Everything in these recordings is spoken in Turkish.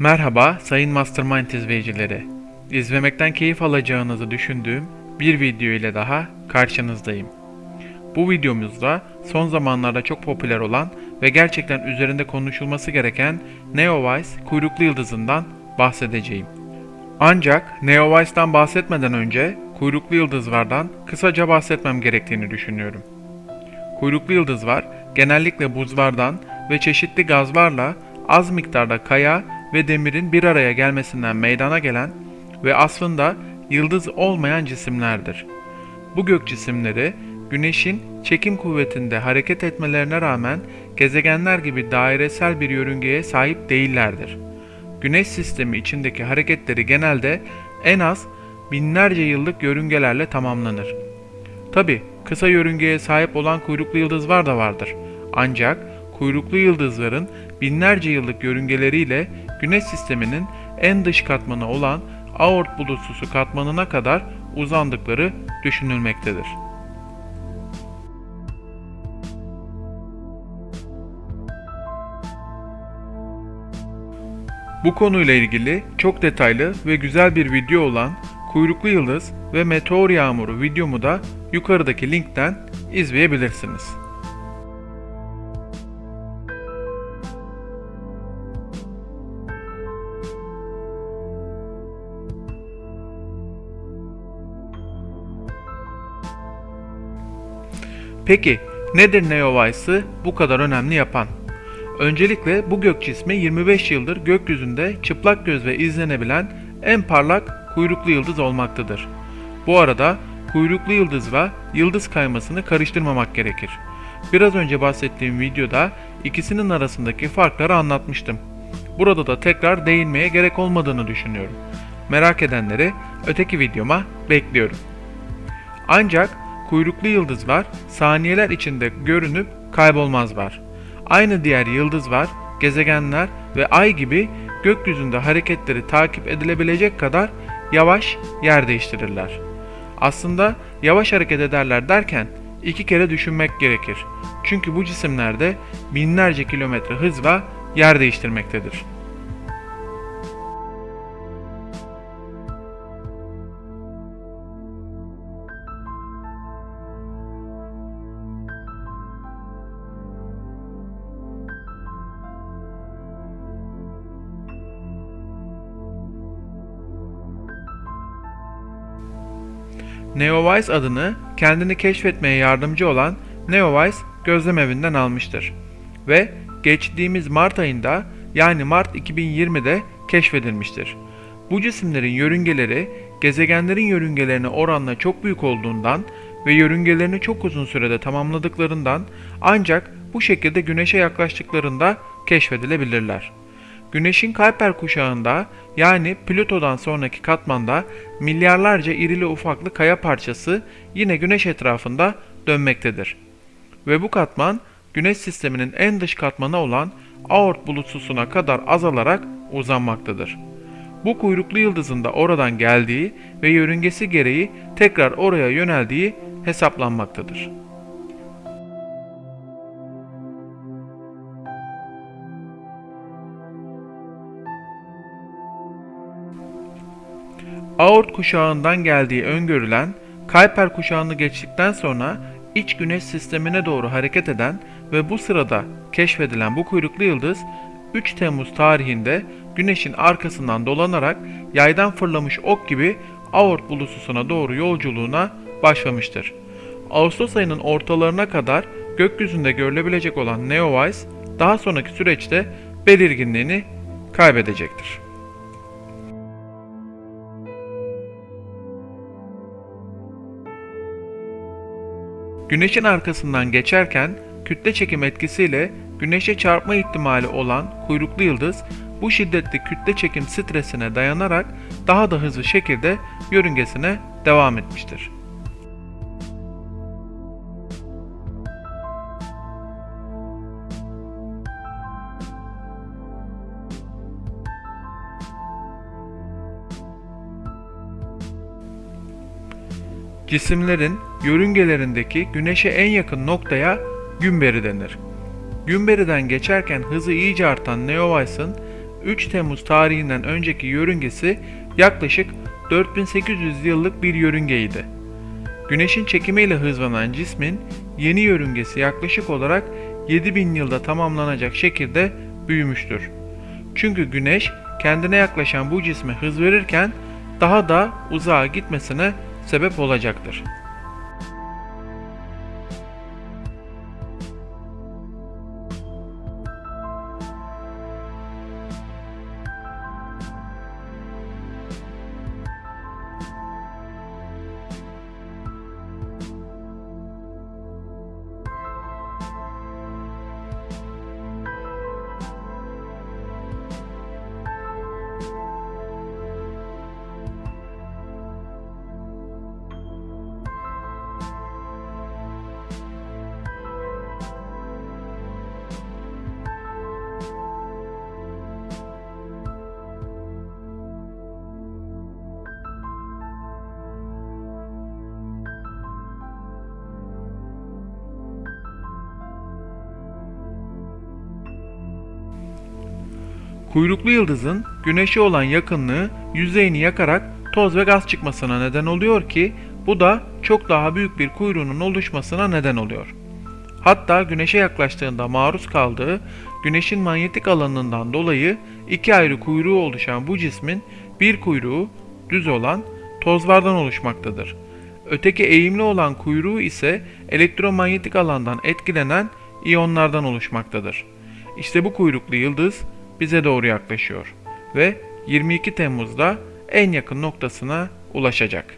Merhaba sayın Mastermind izleyicileri. İzlemekten keyif alacağınızı düşündüğüm bir video ile daha karşınızdayım. Bu videomuzda son zamanlarda çok popüler olan ve gerçekten üzerinde konuşulması gereken Neowise kuyruklu yıldızından bahsedeceğim. Ancak Neowise'dan bahsetmeden önce kuyruklu yıldızlardan kısaca bahsetmem gerektiğini düşünüyorum. Kuyruklu yıldızlar genellikle buzlardan ve çeşitli gazlarla az miktarda kaya ve demirin bir araya gelmesinden meydana gelen ve aslında yıldız olmayan cisimlerdir. Bu gök cisimleri Güneş'in çekim kuvvetinde hareket etmelerine rağmen gezegenler gibi dairesel bir yörüngeye sahip değillerdir. Güneş sistemi içindeki hareketleri genelde en az binlerce yıllık yörüngelerle tamamlanır. Tabi kısa yörüngeye sahip olan kuyruklu yıldızlar da vardır. Ancak kuyruklu yıldızların binlerce yıllık yörüngeleriyle Güneş sisteminin en dış katmanı olan Aort bulutsusu katmanına kadar uzandıkları düşünülmektedir. Bu konuyla ilgili çok detaylı ve güzel bir video olan Kuyruklu Yıldız ve Meteor Yağmuru videomu da yukarıdaki linkten izleyebilirsiniz. Peki nedir Neowise'ı bu kadar önemli yapan? Öncelikle bu gök cismi 25 yıldır gökyüzünde çıplak gözle izlenebilen en parlak kuyruklu yıldız olmaktadır. Bu arada kuyruklu yıldızla yıldız kaymasını karıştırmamak gerekir. Biraz önce bahsettiğim videoda ikisinin arasındaki farkları anlatmıştım. Burada da tekrar değinmeye gerek olmadığını düşünüyorum. Merak edenleri öteki videoma bekliyorum. Ancak kuyruklu yıldızlar saniyeler içinde görünüp kaybolmazlar. Aynı diğer yıldızlar, gezegenler ve ay gibi gökyüzünde hareketleri takip edilebilecek kadar yavaş yer değiştirirler. Aslında yavaş hareket ederler derken iki kere düşünmek gerekir. Çünkü bu cisimlerde binlerce kilometre hızla yer değiştirmektedir. Neowise adını kendini keşfetmeye yardımcı olan Neowise gözlem evinden almıştır ve geçtiğimiz Mart ayında yani Mart 2020'de keşfedilmiştir. Bu cisimlerin yörüngeleri gezegenlerin yörüngelerine oranla çok büyük olduğundan ve yörüngelerini çok uzun sürede tamamladıklarından ancak bu şekilde Güneş'e yaklaştıklarında keşfedilebilirler. Güneşin Kuiper kuşağında yani Plüto'dan sonraki katmanda milyarlarca irili ufaklı kaya parçası yine Güneş etrafında dönmektedir. Ve bu katman Güneş sisteminin en dış katmanı olan Aort bulutsusuna kadar azalarak uzanmaktadır. Bu kuyruklu yıldızın da oradan geldiği ve yörüngesi gereği tekrar oraya yöneldiği hesaplanmaktadır. Aort kuşağından geldiği öngörülen Kuiper kuşağını geçtikten sonra iç güneş sistemine doğru hareket eden ve bu sırada keşfedilen bu kuyruklu yıldız 3 Temmuz tarihinde güneşin arkasından dolanarak yaydan fırlamış ok gibi Aort bulutusuna doğru yolculuğuna başlamıştır. Ağustos ayının ortalarına kadar gökyüzünde görülebilecek olan Neowise daha sonraki süreçte belirginliğini kaybedecektir. Güneşin arkasından geçerken kütle çekim etkisiyle güneşe çarpma ihtimali olan kuyruklu yıldız bu şiddetli kütle çekim stresine dayanarak daha da hızlı şekilde yörüngesine devam etmiştir. Cisimlerin yörüngelerindeki güneşe en yakın noktaya Gümberi denir. Gümberi'den geçerken hızı iyice artan Neowise'ın 3 Temmuz tarihinden önceki yörüngesi yaklaşık 4800 yıllık bir yörüngeydi. Güneşin çekimiyle hızlanan cismin yeni yörüngesi yaklaşık olarak 7000 yılda tamamlanacak şekilde büyümüştür. Çünkü güneş kendine yaklaşan bu cisme hız verirken daha da uzağa gitmesine sebep olacaktır. Kuyruklu yıldızın güneşe olan yakınlığı yüzeyini yakarak toz ve gaz çıkmasına neden oluyor ki bu da çok daha büyük bir kuyruğunun oluşmasına neden oluyor. Hatta güneşe yaklaştığında maruz kaldığı güneşin manyetik alanından dolayı iki ayrı kuyruğu oluşan bu cismin bir kuyruğu düz olan tozlardan oluşmaktadır. Öteki eğimli olan kuyruğu ise elektromanyetik alandan etkilenen iyonlardan oluşmaktadır. İşte bu kuyruklu yıldız bize doğru yaklaşıyor ve 22 Temmuz'da en yakın noktasına ulaşacak.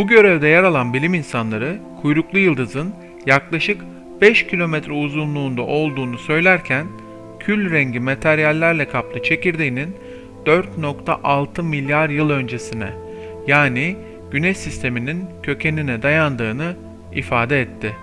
Bu görevde yer alan bilim insanları kuyruklu yıldızın yaklaşık 5 kilometre uzunluğunda olduğunu söylerken kül rengi materyallerle kaplı çekirdeğinin 4.6 milyar yıl öncesine yani Güneş sisteminin kökenine dayandığını ifade etti.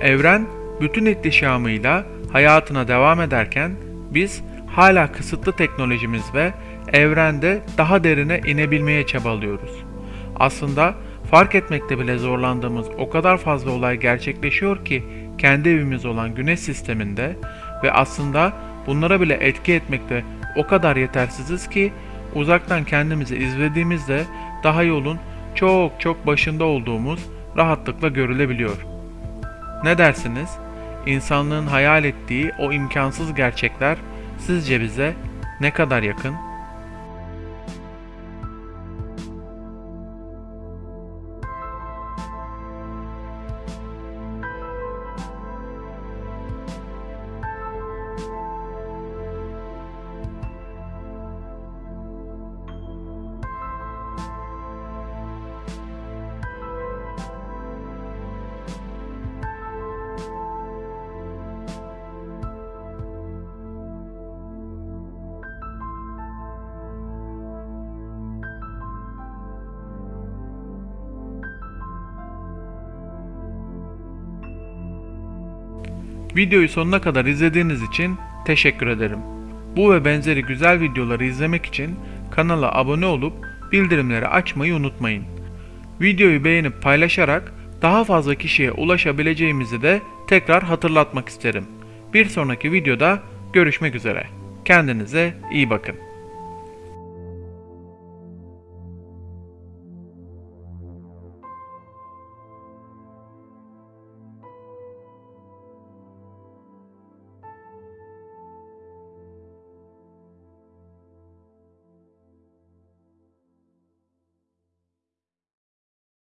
Evren bütün ihtişamıyla hayatına devam ederken biz hala kısıtlı teknolojimiz ve evrende daha derine inebilmeye çabalıyoruz. Aslında fark etmekte bile zorlandığımız o kadar fazla olay gerçekleşiyor ki kendi evimiz olan Güneş sisteminde ve aslında bunlara bile etki etmekte o kadar yetersiziz ki uzaktan kendimizi izlediğimizde daha yolun çok çok başında olduğumuz rahatlıkla görülebiliyor. Ne dersiniz? İnsanlığın hayal ettiği o imkansız gerçekler sizce bize ne kadar yakın? Videoyu sonuna kadar izlediğiniz için teşekkür ederim. Bu ve benzeri güzel videoları izlemek için kanala abone olup bildirimleri açmayı unutmayın. Videoyu beğenip paylaşarak daha fazla kişiye ulaşabileceğimizi de tekrar hatırlatmak isterim. Bir sonraki videoda görüşmek üzere. Kendinize iyi bakın.